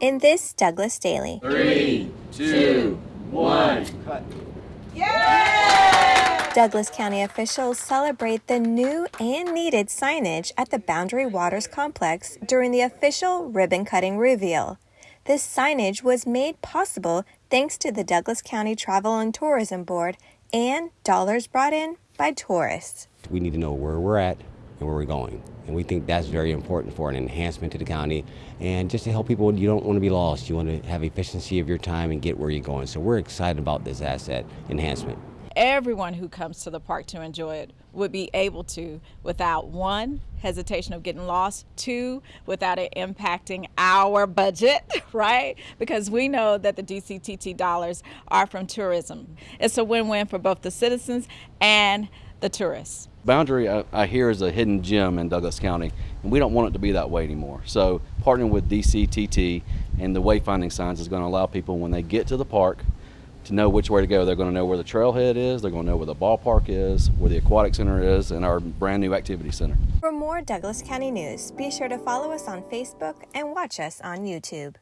in this Douglas Daily. Three, two, one. Cut. Douglas County officials celebrate the new and needed signage at the Boundary Waters Complex during the official ribbon cutting reveal. This signage was made possible thanks to the Douglas County Travel and Tourism Board and dollars brought in by tourists. We need to know where we're at and where we're going. And we think that's very important for an enhancement to the county and just to help people. You don't want to be lost. You want to have efficiency of your time and get where you're going. So we're excited about this asset enhancement. Everyone who comes to the park to enjoy it would be able to without one, hesitation of getting lost, two, without it impacting our budget, right? Because we know that the DCTT dollars are from tourism. It's a win win for both the citizens and the tourists. Boundary, I, I, hear, is a hidden gem in Douglas County, and we don't want it to be that way anymore. So, partnering with DCTT and the wayfinding signs is going to allow people, when they get to the park, to know which way to go. They're going to know where the trailhead is, they're going to know where the ballpark is, where the aquatic center is, and our brand new activity center. For more Douglas County news, be sure to follow us on Facebook and watch us on YouTube.